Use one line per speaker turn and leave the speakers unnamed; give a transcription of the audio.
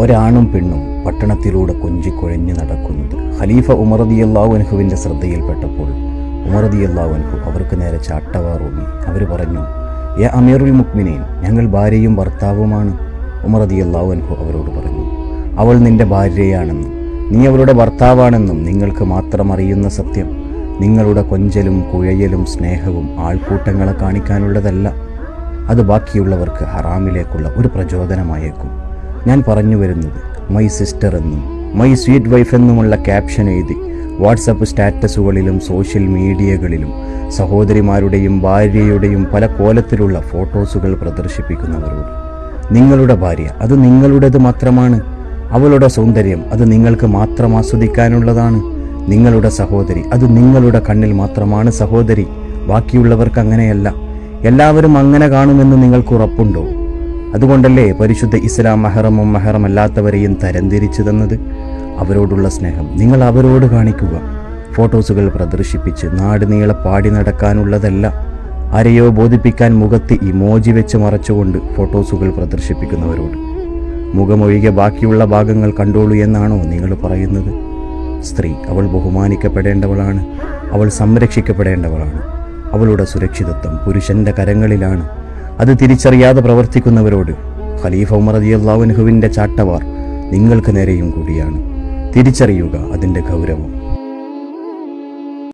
ഒരാണും പെണ്ണും പട്ടണത്തിലൂടെ കൊഞ്ചിക്കൊഴഞ്ഞു നടക്കുന്നത്. ഖലീഫ ഉമറദിയല്ലാഹു അൻഹുവിന്റെ ശ്രദ്ധയിൽപ്പെട്ടപ്പോൾ ഉമറദിയല്ലാഹു അൻഹു അവർക്ക് നേരെ ചാട്ടവാറൂന്നി അവർ പറഞ്ഞു യ അമീറുൽ മുക്മിനീൻ ഞങ്ങൾ ഭാര്യയും ഭർത്താവുമാണ് ഉമറദിയല്ലാഹു അൻഹു അവരോട് പറഞ്ഞു. അവൾ നിന്റെ ഭാര്യയാണെന്നും നീ അവളുടെ ഭർത്താവാണെന്നും നിങ്ങൾക്ക് മാത്രം അറിയുന്ന സത്യം. നിങ്ങളുടെ കൊഞ്ചലും കുഴയലും സ്നേഹവും ആൾക്കൂട്ടങ്ങളെ കാണിക്കാനുള്ളതല്ല. അത് ബാക്കിയുള്ളവർക്ക് ഹറാമിലേക്കുള്ള ഒരു പ്രചോദനമായേക്കും. ഞാൻ പറഞ്ഞു വരുന്നത് മൈ സിസ്റ്റർ എന്നും മൈ സ്വീറ്റ് വൈഫ് എന്നുമുള്ള ക്യാപ്ഷൻ എഴുതി വാട്സപ്പ് സ്റ്റാറ്റസുകളിലും സോഷ്യൽ മീഡിയകളിലും സഹോദരിമാരുടെയും ഭാര്യയുടെയും പല കോലത്തിലുള്ള ഫോട്ടോസുകൾ പ്രദർശിപ്പിക്കുന്നവരോട്. നിങ്ങളുടെ ഭാര്യ അത് നിങ്ങളുടേത് മാത്രമാണ്? അവളുടെ സൗന്ദര്യം അത് നിങ്ങൾക്ക് മാത്രം ആസ്വദിക്കാനുള്ളതാണ്? നിങ്ങളുടെ സഹോദരി അത് നിങ്ങളുടെ കണ്ണിൽ മാത്രമാണ് സഹോദരി? ബാക്കിയുള്ളവർക്ക് അങ്ങനെയല്ല. എല്ലാവരും അങ്ങനെ കാണുമെന്ന് നിങ്ങൾക്ക് ഉറപ്പുണ്ടോ? അതുകൊണ്ടല്ലേ പരിശുദ്ധ ഇസ്ലാം മഹറമും മഹറമല്ലാത്തവരെയും തരംതിരിച്ചു തന്നത്? അവരോടുള്ള സ്നേഹം നിങ്ങൾ അവരോട് കാണിക്കുക. ഫോട്ടോസുകൾ പ്രദർശിപ്പിച്ച് നാടുനീളെ പാടി നടക്കാനുള്ളതല്ല. ആരെയോ ബോധിപ്പിക്കാൻ മുഖത്ത് ഇമോജി വെച്ച് മറച്ചുകൊണ്ട് ഫോട്ടോസുകൾ പ്രദർശിപ്പിക്കുന്നവരോട്. മുഖമൊഴികെ ബാക്കിയുള്ള ഭാഗങ്ങൾ കണ്ടോളൂ എന്നാണോ നിങ്ങൾ പറയുന്നത്? സ്ത്രീ അവൾ ബഹുമാനിക്കപ്പെടേണ്ടവളാണ്. അവൾ സംരക്ഷിക്കപ്പെടേണ്ടവളാണ്. അവളുടെ സുരക്ഷിതത്വം പുരുഷന്റെ കരങ്ങളിലാണ്. അത് തിരിച്ചറിയാതെ പ്രവർത്തിക്കുന്നവരോട് ഖലീഫ ഉമർ റളിയല്ലാഹു അൻഹുവിന്റെ ചാട്ടവാർ നിങ്ങൾക്ക് നേരെയും കൂടിയാണ്. തിരിച്ചറിയുക അതിന്റെ ഗൗരവം.